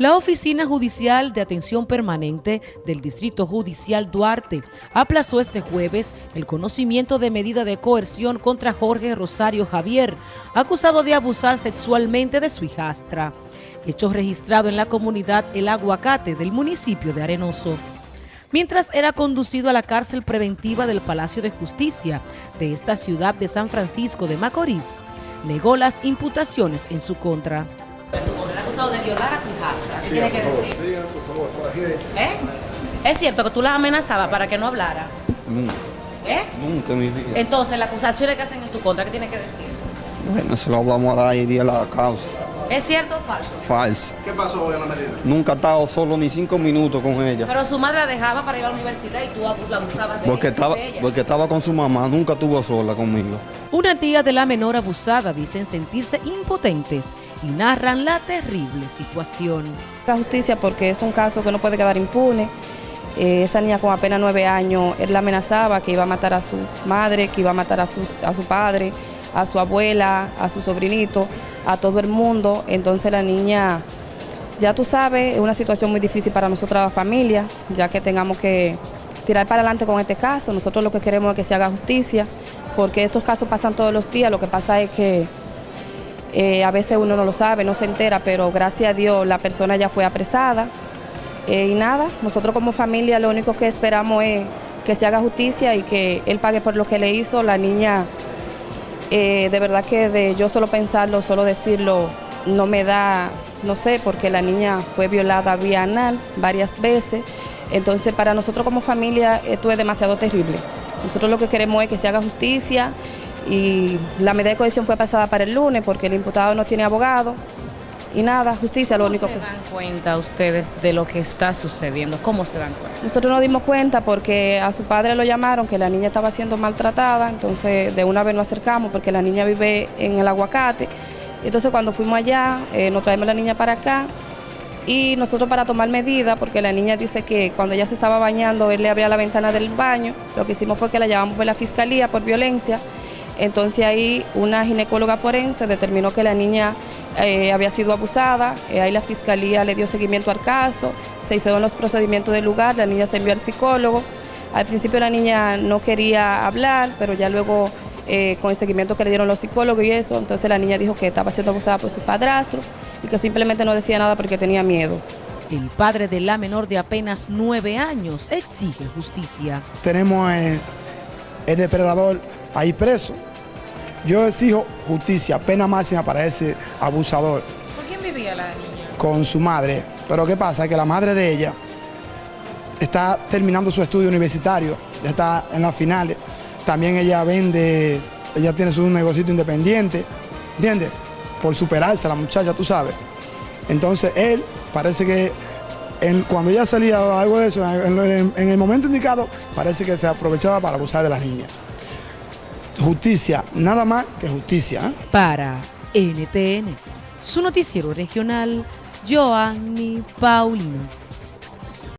La Oficina Judicial de Atención Permanente del Distrito Judicial Duarte aplazó este jueves el conocimiento de medida de coerción contra Jorge Rosario Javier, acusado de abusar sexualmente de su hijastra. Hecho registrado en la comunidad El Aguacate del municipio de Arenoso. Mientras era conducido a la cárcel preventiva del Palacio de Justicia de esta ciudad de San Francisco de Macorís, negó las imputaciones en su contra acusado de violar a tu hijastra. ¿Qué tiene que decir? ¿Eh? ¿Es cierto que tú la amenazabas para que no hablara? Nunca. ¿Eh? Nunca mi vida. Entonces, las acusaciones que hacen en tu contra, ¿qué tiene que decir? Bueno, se lo hablamos a la idea la causa. ¿Es cierto o falso? Falso. ¿Qué pasó hoy, Ana María? Nunca he estado solo ni cinco minutos con ella. Pero su madre la dejaba para ir a la universidad y tú la abusabas de, Porque estaba, de ella. porque estaba con su mamá, nunca estuvo sola conmigo. Una tía de la menor abusada dicen sentirse impotentes y narran la terrible situación. La justicia porque es un caso que no puede quedar impune. Eh, esa niña con apenas nueve años, él la amenazaba que iba a matar a su madre, que iba a matar a su, a su padre, a su abuela, a su sobrinito, a todo el mundo. Entonces la niña, ya tú sabes, es una situación muy difícil para nosotros la familia, ya que tengamos que tirar para adelante con este caso. Nosotros lo que queremos es que se haga justicia, porque estos casos pasan todos los días. Lo que pasa es que eh, a veces uno no lo sabe, no se entera, pero gracias a Dios la persona ya fue apresada. Eh, y nada, nosotros como familia lo único que esperamos es que se haga justicia y que él pague por lo que le hizo. La niña, eh, de verdad que de yo solo pensarlo, solo decirlo, no me da, no sé, porque la niña fue violada vía anal varias veces. Entonces para nosotros como familia esto es demasiado terrible. Nosotros lo que queremos es que se haga justicia y la medida de cohesión fue pasada para el lunes porque el imputado no tiene abogado y nada, justicia lo único ¿Cómo que... se dan cuenta ustedes de lo que está sucediendo? ¿Cómo se dan cuenta? Nosotros nos dimos cuenta porque a su padre lo llamaron que la niña estaba siendo maltratada, entonces de una vez nos acercamos porque la niña vive en el aguacate. Entonces cuando fuimos allá, eh, nos traemos la niña para acá y nosotros para tomar medidas, porque la niña dice que cuando ella se estaba bañando, él le abría la ventana del baño, lo que hicimos fue que la llevamos a la fiscalía por violencia. Entonces ahí una ginecóloga forense determinó que la niña eh, había sido abusada, eh, ahí la fiscalía le dio seguimiento al caso, se hicieron los procedimientos del lugar, la niña se envió al psicólogo. Al principio la niña no quería hablar, pero ya luego eh, con el seguimiento que le dieron los psicólogos y eso, entonces la niña dijo que estaba siendo abusada por su padrastro y que simplemente no decía nada porque tenía miedo. El padre de la menor de apenas nueve años exige justicia. Tenemos el, el depredador ahí preso. Yo exijo justicia, pena máxima para ese abusador ¿Por quién vivía la niña? con su madre. Pero ¿qué pasa? Que la madre de ella está terminando su estudio universitario, ya está en las finales. También ella vende, ella tiene su negocio independiente, ¿entiendes? Por superarse la muchacha, tú sabes. Entonces él parece que cuando ella salía algo de eso, en el momento indicado, parece que se aprovechaba para abusar de las niñas. Justicia, nada más que justicia. ¿eh? Para NTN, su noticiero regional, Joanny Paulino.